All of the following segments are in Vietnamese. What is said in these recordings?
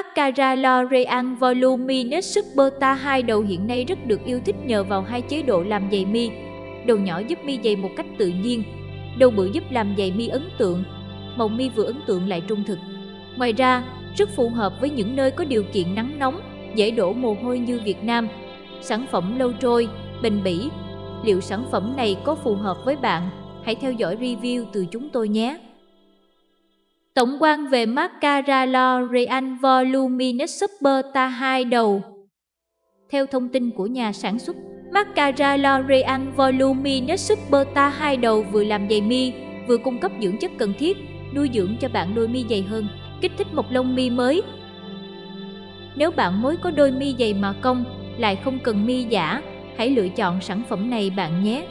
Mascara L'Oreal Voluminous Superta Ta hai đầu hiện nay rất được yêu thích nhờ vào hai chế độ làm dày mi. Đầu nhỏ giúp mi dày một cách tự nhiên, đầu bự giúp làm dày mi ấn tượng. Màu mi vừa ấn tượng lại trung thực. Ngoài ra, rất phù hợp với những nơi có điều kiện nắng nóng, dễ đổ mồ hôi như Việt Nam. Sản phẩm lâu trôi, bền bỉ. Liệu sản phẩm này có phù hợp với bạn? Hãy theo dõi review từ chúng tôi nhé. Tổng quan về Mascara L'Oreal Voluminous Super Ta 2 đầu Theo thông tin của nhà sản xuất, Mascara L'Oreal Voluminous Super Ta 2 đầu vừa làm dày mi, vừa cung cấp dưỡng chất cần thiết, nuôi dưỡng cho bạn đôi mi dày hơn, kích thích một lông mi mới. Nếu bạn mới có đôi mi dày mà cong, lại không cần mi giả, hãy lựa chọn sản phẩm này bạn nhé.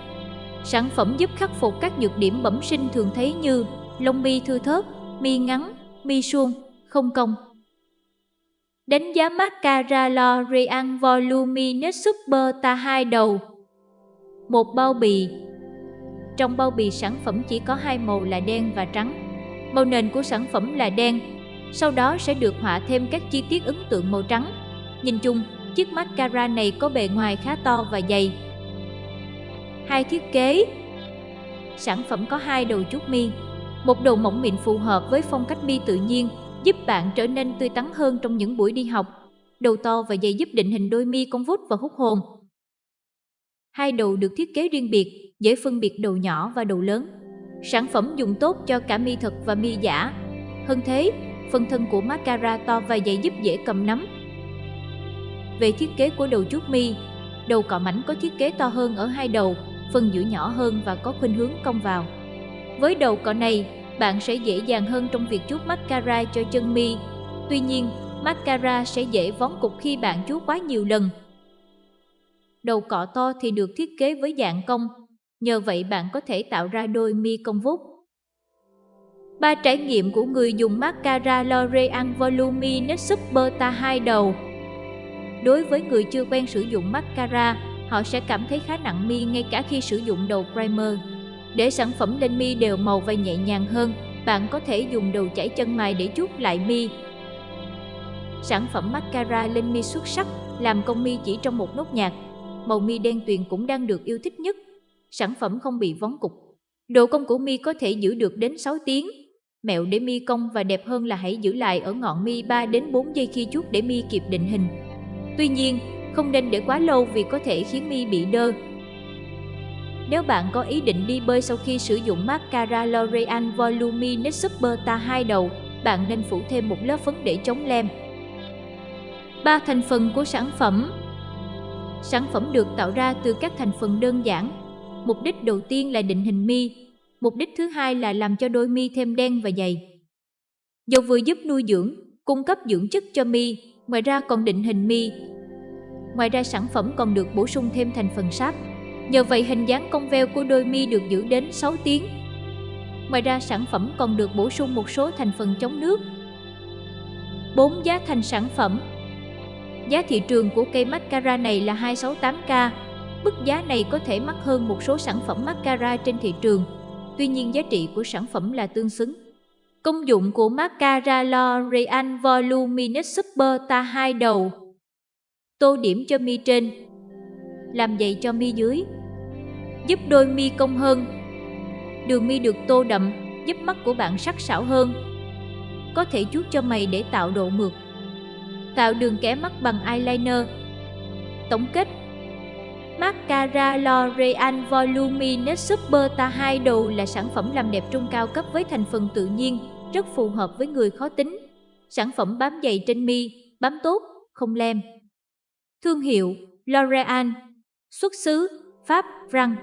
Sản phẩm giúp khắc phục các nhược điểm bẩm sinh thường thấy như lông mi thưa thớt, mi ngắn, mi suông, không cong. Đánh giá mascara L'Oreal Voluminous Super Ta hai đầu Một bao bì Trong bao bì sản phẩm chỉ có hai màu là đen và trắng. Màu nền của sản phẩm là đen, sau đó sẽ được họa thêm các chi tiết ấn tượng màu trắng. Nhìn chung, chiếc mascara này có bề ngoài khá to và dày. Hai thiết kế Sản phẩm có hai đầu chút mi một đầu mỏng mịn phù hợp với phong cách mi tự nhiên, giúp bạn trở nên tươi tắn hơn trong những buổi đi học. Đầu to và dày giúp định hình đôi mi cong vút và hút hồn. Hai đầu được thiết kế riêng biệt, dễ phân biệt đầu nhỏ và đầu lớn. Sản phẩm dùng tốt cho cả mi thật và mi giả. Hơn thế, phần thân của mascara to và dày giúp dễ cầm nắm. Về thiết kế của đầu chút mi, đầu cọ mảnh có thiết kế to hơn ở hai đầu, phần giữa nhỏ hơn và có khuynh hướng cong vào. Với đầu cọ này, bạn sẽ dễ dàng hơn trong việc chuốt mascara cho chân mi. Tuy nhiên, mascara sẽ dễ vón cục khi bạn chuốt quá nhiều lần. Đầu cọ to thì được thiết kế với dạng cong, nhờ vậy bạn có thể tạo ra đôi mi cong vút. Ba trải nghiệm của người dùng mascara L'Oreal Voluminous Super Ta 2 đầu Đối với người chưa quen sử dụng mascara, họ sẽ cảm thấy khá nặng mi ngay cả khi sử dụng đầu primer. Để sản phẩm lên mi đều màu và nhẹ nhàng hơn, bạn có thể dùng đầu chảy chân mài để chút lại mi. Sản phẩm mascara lên mi xuất sắc, làm công mi chỉ trong một nốt nhạc. Màu mi đen tuyền cũng đang được yêu thích nhất. Sản phẩm không bị vón cục. Độ cong của mi có thể giữ được đến 6 tiếng. Mẹo để mi cong và đẹp hơn là hãy giữ lại ở ngọn mi 3 đến 4 giây khi chút để mi kịp định hình. Tuy nhiên, không nên để quá lâu vì có thể khiến mi bị đơ, nếu bạn có ý định đi bơi sau khi sử dụng mascara L'Oreal Voluminous Super Ta 2 đầu, bạn nên phủ thêm một lớp phấn để chống lem. Ba thành phần của sản phẩm Sản phẩm được tạo ra từ các thành phần đơn giản. Mục đích đầu tiên là định hình mi, mục đích thứ hai là làm cho đôi mi thêm đen và dày. Dầu vừa giúp nuôi dưỡng, cung cấp dưỡng chất cho mi, ngoài ra còn định hình mi. Ngoài ra sản phẩm còn được bổ sung thêm thành phần sáp, Nhờ vậy hình dáng cong veo của đôi mi được giữ đến 6 tiếng. Ngoài ra sản phẩm còn được bổ sung một số thành phần chống nước. 4. Giá thành sản phẩm Giá thị trường của cây mascara này là 268k. Mức giá này có thể mắc hơn một số sản phẩm mascara trên thị trường. Tuy nhiên giá trị của sản phẩm là tương xứng. Công dụng của mascara L'Oreal Voluminous Super Ta 2 đầu Tô điểm cho mi trên Làm dày cho mi dưới giúp đôi mi cong hơn. Đường mi được tô đậm, giúp mắt của bạn sắc sảo hơn. Có thể chuốt cho mày để tạo độ mượt. Tạo đường kẻ mắt bằng eyeliner. Tổng kết Mascara L'Oreal Voluminous Super Ta 2 đầu là sản phẩm làm đẹp trung cao cấp với thành phần tự nhiên, rất phù hợp với người khó tính. Sản phẩm bám dày trên mi, bám tốt, không lem. Thương hiệu L'Oreal Xuất xứ Pháp, rằng